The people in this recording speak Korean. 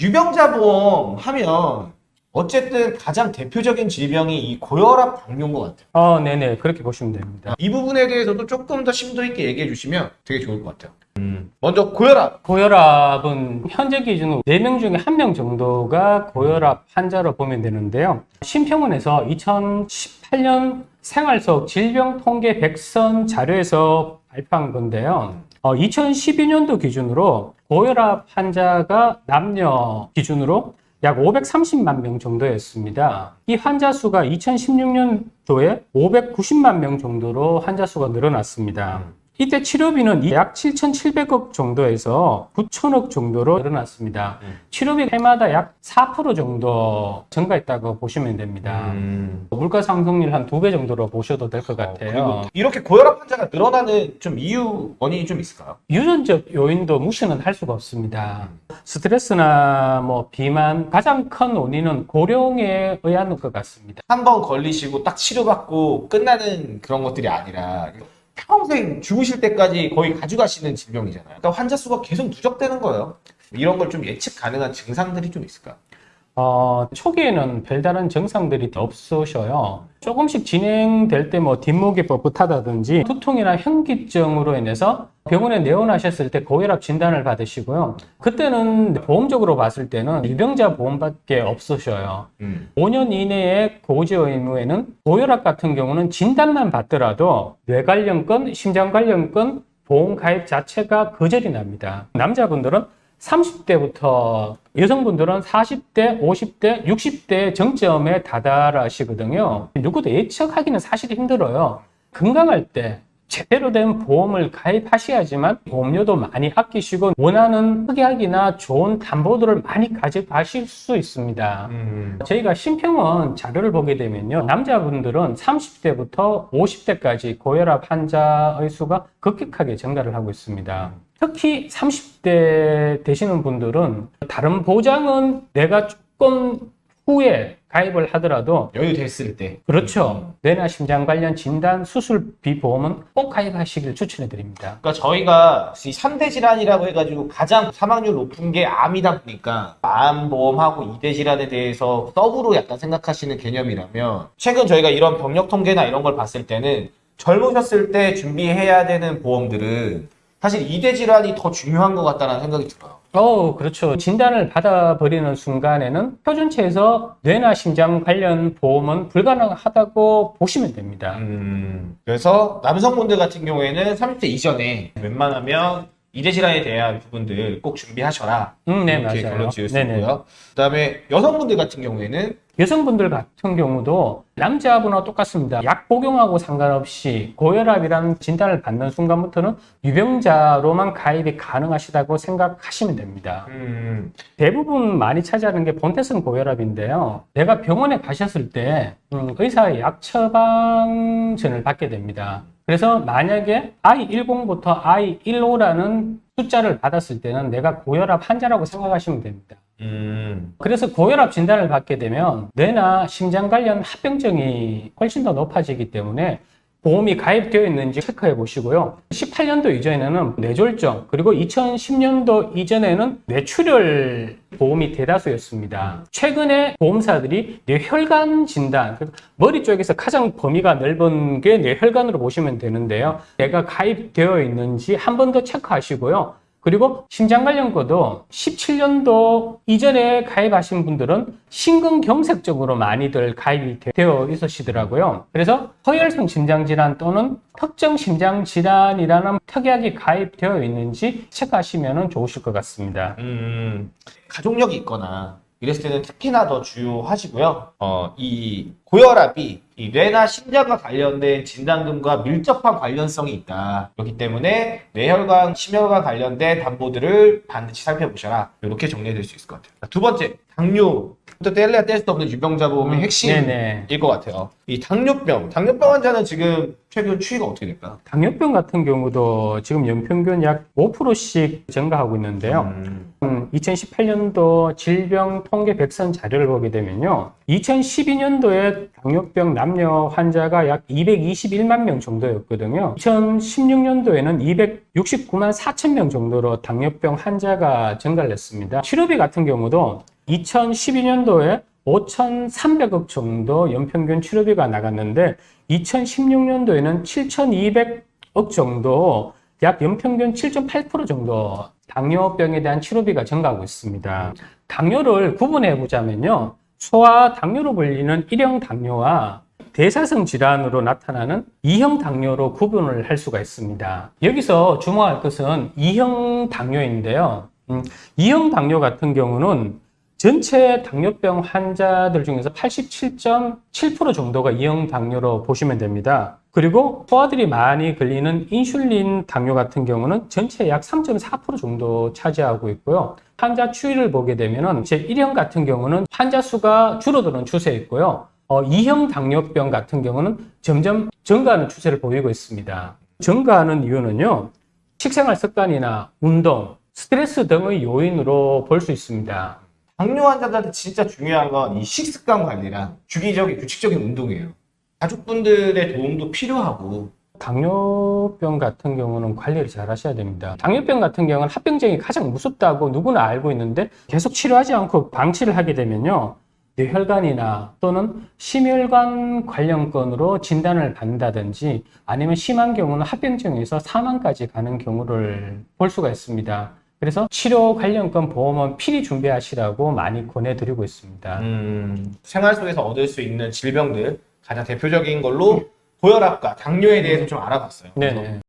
유병자 보험 하면 어쨌든 가장 대표적인 질병이 이 고혈압 당뇨인 것 같아요. 어, 네네. 그렇게 보시면 됩니다. 이 부분에 대해서도 조금 더 심도 있게 얘기해 주시면 되게 좋을 것 같아요. 먼저 고혈압. 고혈압은 현재 기준으로 4명 중에 1명 정도가 고혈압 환자로 보면 되는데요. 심평원에서 2018년 생활 속 질병 통계 백선 자료에서 발표한 건데요. 어, 2012년도 기준으로 고혈압 환자가 남녀 기준으로 약 530만 명 정도였습니다. 이 환자 수가 2016년도에 590만 명 정도로 환자 수가 늘어났습니다. 이때 치료비는 약 7,700억 정도에서 9천억 정도로 늘어났습니다. 음. 치료비 해마다 약 4% 정도 증가했다고 보시면 됩니다. 물가 상승률 한 두 배 정도로 보셔도 될 것 같아요. 음. 어, 이렇게 고혈압 환자가 늘어나는 좀 이유 원인이 좀 있을까요? 유전적 요인도 무시는 할 수가 없습니다. 스트레스나 뭐 비만 가장 큰 원인은 고령에 의한 것 같습니다. 한 번 걸리시고 딱 치료받고 끝나는 그런 것들이 아니라 평생 죽으실 때까지 거의 가져가시는 질병이잖아요. 그러니까 환자 수가 계속 누적되는 거예요. 이런 걸 좀 예측 가능한 증상들이 좀 있을까요? 어, 초기에는 별다른 증상들이 없으셔요. 조금씩 진행될 때 뭐 뒷목이 뻣뻣하다든지 두통이나 현기증으로 인해서 병원에 내원하셨을 때 고혈압 진단을 받으시고요. 그때는 보험적으로 봤을 때는 유병자 보험밖에 없으셔요. 음. 5년 이내에 고지의 의무에는 고혈압 같은 경우는 진단만 받더라도 뇌 관련 건, 심장 관련 건 보험 가입 자체가 거절이 납니다. 남자분들은 30대부터 여성분들은 40대, 50대, 60대 정점에 다다라시거든요. 누구도 예측하기는 사실 힘들어요. 건강할 때 제대로 된 보험을 가입하셔야지만 보험료도 많이 아끼시고 원하는 특약이나 좋은 담보들을 많이 가져가실 수 있습니다. 음. 저희가 심평원 자료를 보게 되면요. 남자분들은 30대부터 50대까지 고혈압 환자의 수가 급격하게 증가를 하고 있습니다. 특히 30대 되시는 분들은 다른 보장은 내가 조금 후에 가입을 하더라도 여유 됐을 때. 그렇죠. 뇌나 심장 관련 진단 수술비 보험은 꼭 가입하시길 추천해 드립니다. 그러니까 저희가 이 3대 질환이라고 해가지고 가장 사망률 높은 게 암이다 보니까 암 보험하고 2대 질환에 대해서 서브로 약간 생각하시는 개념이라면 최근 저희가 이런 병력 통계나 이런 걸 봤을 때는 젊으셨을 때 준비해야 되는 보험들은 사실 2대 질환이 더 중요한 것 같다는 생각이 들어요. 어, 그렇죠. 진단을 받아버리는 순간에는 표준체에서 뇌나 심장 관련 보험은 불가능하다고 보시면 됩니다. 음, 그래서 남성분들 같은 경우에는 30대 이전에 웬만하면 2대 질환에 대한 부분들 꼭 준비하셔라. 음, 네, 이렇게 맞아요. 결론 지을 수 네네. 있고요. 그다음에 여성분들 같은 경우에는 여성분들 같은 경우도 남자분하고 똑같습니다. 약 복용하고 상관없이 고혈압이라는 진단을 받는 순간부터는 유병자로만 가입이 가능하시다고 생각하시면 됩니다. 음, 대부분 많이 차지하는 게 본태성 고혈압인데요. 내가 병원에 가셨을 때 음, 의사의 약 처방전을 받게 됩니다. 그래서 만약에 I10부터 I15라는 숫자를 받았을 때는 내가 고혈압 환자라고 생각하시면 됩니다. 음, 그래서 고혈압 진단을 받게 되면 뇌나 심장 관련 합병증이 훨씬 더 높아지기 때문에 보험이 가입되어 있는지 체크해 보시고요. 18년도 이전에는 뇌졸중, 그리고 2010년도 이전에는 뇌출혈 보험이 대다수였습니다. 최근에 보험사들이 뇌혈관 진단, 그 머리 쪽에서 가장 범위가 넓은 게 뇌혈관으로 보시면 되는데요. 내가 가입되어 있는지 한 번 더 체크하시고요. 그리고 심장 관련 거도 17년도 이전에 가입하신 분들은 심근경색 쪽으로 많이들 가입이 되- 되어 있으시더라고요. 그래서 허혈성 심장질환 또는 특정 심장질환이라는 특약이 가입되어 있는지 체크하시면 좋으실 것 같습니다. 음, 가족력이 있거나 이랬을 때는 특히나 더 주요하시고요. 어, 이 고혈압이 이 뇌나 심장과 관련된 진단금과 밀접한 관련성이 있다. 그렇기 때문에 뇌혈관, 심혈관 관련된 담보들을 반드시 살펴보셔라. 이렇게 정리해드릴 수 있을 것 같아요. 두 번째, 당뇨. 또 뗄래야 뗄 수 없는 유병자 보험의 음, 핵심일 네네. 것 같아요. 이 당뇨병. 당뇨병 환자는 지금 최근 추이가 어떻게 될까요? 당뇨병 같은 경우도 지금 연평균 약 5%씩 증가하고 있는데요. 음, 음, 2018년도 질병 통계 백선 자료를 보게 되면요. 2012년도에 현재 당뇨병 남녀 환자가 약 221만 명 정도였거든요. 2016년도에는 269만 4천 명 정도로 당뇨병 환자가 증가를 했습니다. 치료비 같은 경우도 2012년도에 5,300억 정도 연평균 치료비가 나갔는데 2016년도에는 7,200억 정도 약 연평균 7.8% 정도 당뇨병에 대한 치료비가 증가하고 있습니다. 당뇨를 구분해 보자면요. 소아 당뇨로 불리는 1형 당뇨와 대사성 질환으로 나타나는 2형 당뇨로 구분을 할 수가 있습니다. 여기서 주목할 것은 2형 당뇨인데요. 음, 2형 당뇨 같은 경우는 전체 당뇨병 환자들 중에서 87.7% 정도가 2형 당뇨로 보시면 됩니다. 그리고 소아들이 많이 걸리는 인슐린 당뇨 같은 경우는 전체 약 3.4% 정도 차지하고 있고요. 환자 추이를 보게 되면은 제 1형 같은 경우는 환자 수가 줄어드는 추세에 있고요. 어, 2형 당뇨병 같은 경우는 점점 증가하는 추세를 보이고 있습니다. 증가하는 이유는요. 식생활 습관이나 운동, 스트레스 등의 요인으로 볼 수 있습니다. 당뇨 환자들한테 진짜 중요한 건 이 식습관 관리랑 주기적인 규칙적인 운동이에요. 가족분들의 도움도 필요하고 당뇨병 같은 경우는 관리를 잘 하셔야 됩니다. 당뇨병 같은 경우는 합병증이 가장 무섭다고 누구나 알고 있는데 계속 치료하지 않고 방치를 하게 되면요. 뇌혈관이나 또는 심혈관 관련건으로 진단을 받는다든지 아니면 심한 경우는 합병증에서 사망까지 가는 경우를 볼 수가 있습니다. 그래서 치료 관련 건 보험은 필히 준비하시라고 많이 권해드리고 있습니다. 음, 생활 속에서 얻을 수 있는 질병들 가장 대표적인 걸로 고혈압과 당뇨에 대해서 좀 알아봤어요. 네네.